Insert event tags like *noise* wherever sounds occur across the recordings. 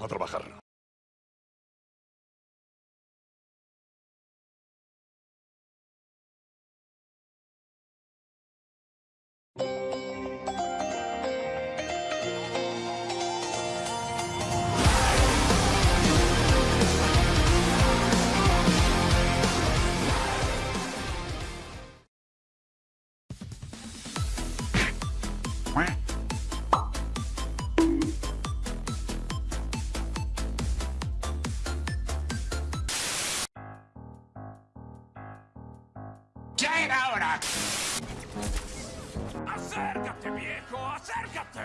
A trabajar. ¡Ya era hora! ¡Acércate, viejo! ¡Acércate!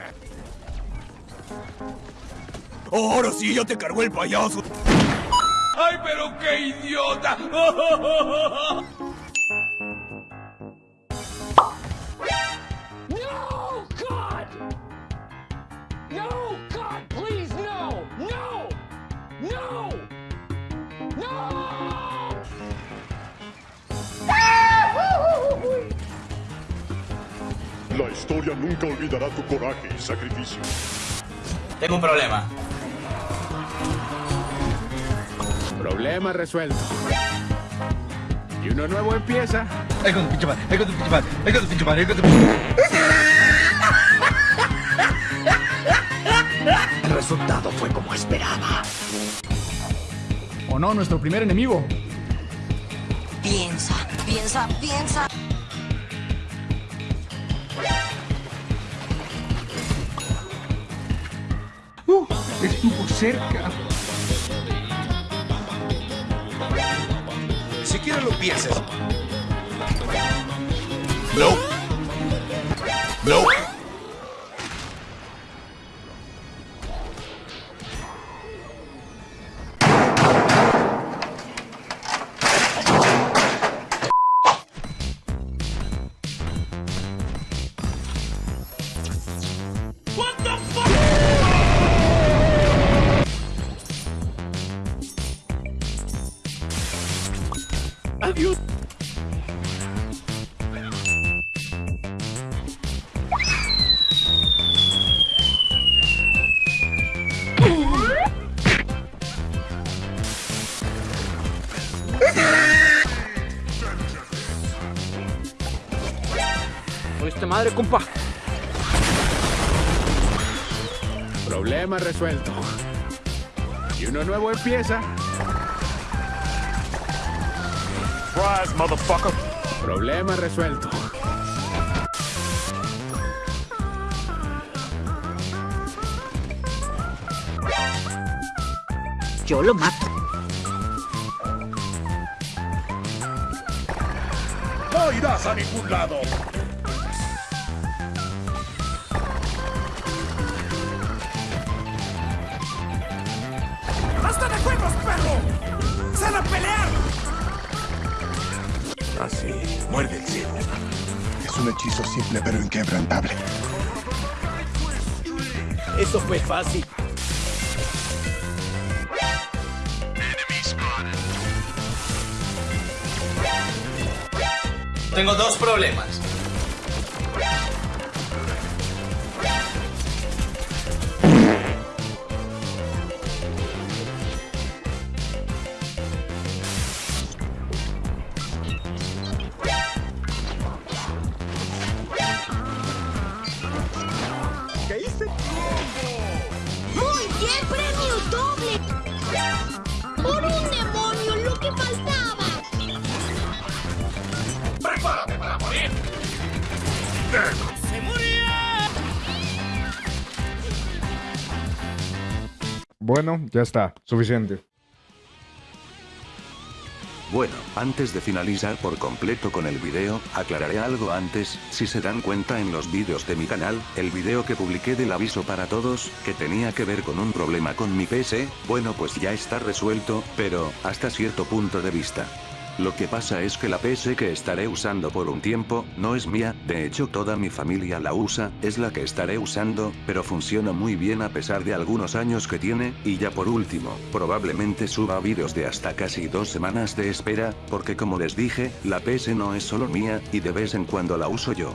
Ahora sí, ya te cargó el payaso. ¡Ay, pero qué idiota! *laughs* La historia nunca olvidará tu coraje y sacrificio. Tengo un problema. Problema resuelto. Y uno nuevo empieza. Ay, con tu pinche madre, ay, con tu pinche madre, ay, con tu pinche madre, ay, con tu pinche El resultado fue como esperaba. ¿O no? Nuestro primer enemigo. Piensa, piensa, piensa. Estuvo cerca. Siquiera lo pienses. No. No. Adiós. ¡Oíste madre, compa! Problema resuelto. Y uno nuevo empieza. Surprise, motherfucker. Problema resuelto. Yo lo mato. No irás a ningún lado. Así, muerde el cielo. Es un hechizo simple pero inquebrantable. Eso fue fácil. Tengo dos problemas. Faltaba! ¡Prepárate para morir! Bueno, ya está. Suficiente. Bueno, antes de finalizar por completo con el video, aclararé algo antes, si se dan cuenta en los vídeos de mi canal, el video que publiqué del aviso para todos, que tenía que ver con un problema con mi PC, bueno pues ya está resuelto, pero, hasta cierto punto de vista. Lo que pasa es que la PC que estaré usando por un tiempo, no es mía, de hecho toda mi familia la usa, es la que estaré usando, pero funciona muy bien a pesar de algunos años que tiene, y ya por último, probablemente suba vídeos de hasta casi dos semanas de espera, porque como les dije, la PC no es solo mía, y de vez en cuando la uso yo.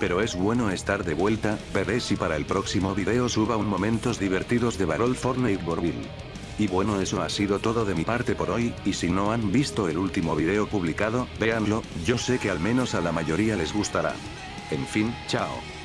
Pero es bueno estar de vuelta, veré si para el próximo video suba un momentos divertidos de Barol Fortnite Borville. Y bueno eso ha sido todo de mi parte por hoy, y si no han visto el último video publicado, véanlo, yo sé que al menos a la mayoría les gustará. En fin, chao.